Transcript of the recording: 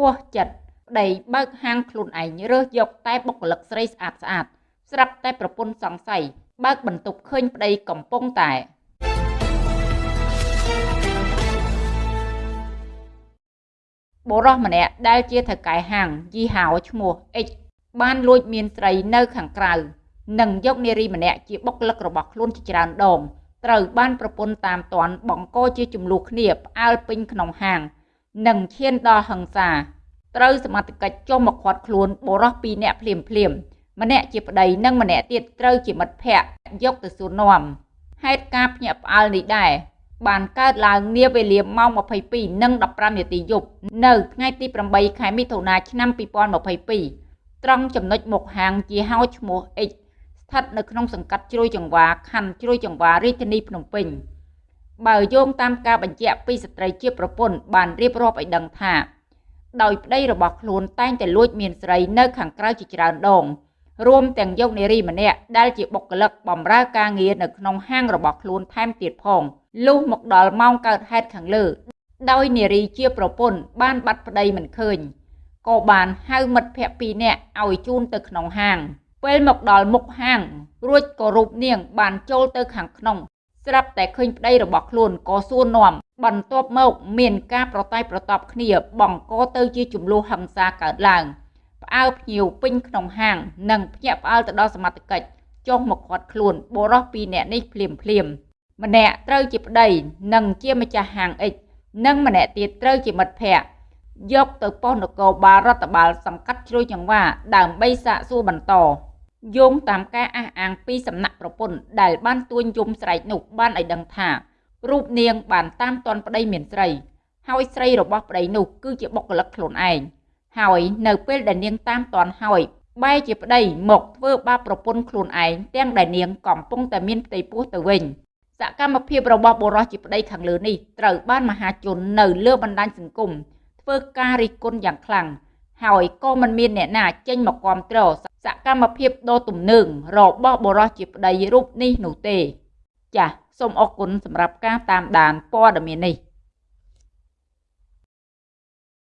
ហួសចិត្តប្តីបើកហាងខ្លួនឯងរើសយកតែបុគ្គលិកស្រីស្អាតស្អាតស្រាប់តែប្រពន្ធសង្ស័យបើកបន្ទប់ឃើញប្តីកំពុងតែបុរសម្នាក់ដែលជាថៅកែហាងយីហៅឈ្មោះអិចបានលួចមានស្រីនៅខាងក្រៅនិងយកនារីម្នាក់ជាបុគ្គលិករបស់ខ្លួនជាច្រើនដងត្រូវបានប្រពន្ធតាមតាន់បង្កជាចំនួនគ្នាផ្អើលពេញក្នុងហាង និងឈានដល់ហិង្សាត្រូវសមត្ថកិច្ចចុះមកឃាត់ខ្លួនបុរសពីរនាក់ភ្លាមភ្លាមម្នាក់ជាប្តីនិងម្នាក់ទៀតត្រូវជាមិត្តភ័ក្តិយកទៅសួរនាំហេតុការភ្ញាក់ផ្អើលនេះដែរបានកើតឡើងនាវេលាម៉ោង22:15នាទីយប់នៅថ្ងៃទី8ខែមិថុនាឆ្នាំ2022ត្រង់ចំណុចមុខហាងជាហៅឈ្មោះ X ស្ថិតនៅក្នុងសង្កាត់ជ្រោយចង្វាខណ្ឌជ្រោយចង្វារាជធានីភ្នំពេញ បើយោងតាមការបញ្ជាក់ពីស្ត្រីជាប្រពន្ធបានរៀបរាប់ឲ្យដឹងថា ដោយប្តីរបស់ខ្លួនតែងតែលួចមានស្រីនៅខាងក្រៅជាច្រើនដងរួមទាំងយកនារីម្នាក់ដែលជាបុគ្គលិកបម្រើការងារនៅក្នុងហាងរបស់ខ្លួនថែមទៀតផងលុះមកដល់ម៉ោងកើតហេតុខាងលើ ដោយនារីជាប្រពន្ធបានបាត់ប្តីមិនឃើញក៏បានហៅមិត្តភ័ក្តិពីរនាក់ឲ្យជូនទៅក្នុងហាងពេលមកដល់មុខហាងរួចក៏រូបនាងបានចូលទៅខាងក្នុង ស្រាប់តែឃើញប្តីរបស់ខ្លួនក៏សួរនាំបន្ទាប់មកមានការប្រតែប្រតបគ្នាបង្កទៅជាចំនួនហិង្សាកើតឡើងផ្អើភ្ញៀវពេញក្នុងហាង និងភ្ញាក់ផ្អើលទៅដល់សមត្ថកិច្ចចុះមកខាត់ខ្លួនបុរសពីរនាក់នេះភ្លាមភ្លាមម្នាក់ត្រូវជាប្តីនិងជាម្ចាស់ហាងអិចនិងម្នាក់ទៀតត្រូវជាមិត្តភ័ក្តិយកទៅប៉ុស្តិ៍នគរបាលរដ្ឋបាលសង្កាត់ជ្រោយចង្វាដើម្បីសាកសួរបន្ត យោងតាមការអះអាងពីសំណាក់ប្រពន្ធដែលបានទួញយំស្រែកនោះបានឲ្យដឹងថារូបនាងបានតាមទាន់ប្តីមានស្រី ហើយស្រីរបស់ប្តីនោះគឺជាបុគ្គលិកខ្លួនឯងហើយនៅពេលដែលនាងតាមទាន់ហើយបែរជាប្តីមកធ្វើបាបប្រពន្ធខ្លួនឯងទាំងដែលនាងកំពុងតែមានផ្ទៃពោះទៅវិញសកម្មភាពរបស់បុរសជាប្តីខាងលើនេះត្រូវបានមហាជននៅលើបណ្ដាញសង្គមធ្វើការរិះគន់យ៉ាងខ្លាំង ហើយក៏មិនមានអ្នកណាចេញមកគ្រប់គ្រងសកម្មភាពដ៏ទំនើងរបស់បុរសជាប្តីរូបនេះនោះទេ ចាសសូមអរគុណសម្រាប់ការតាមដានព័ត៌មាននេះ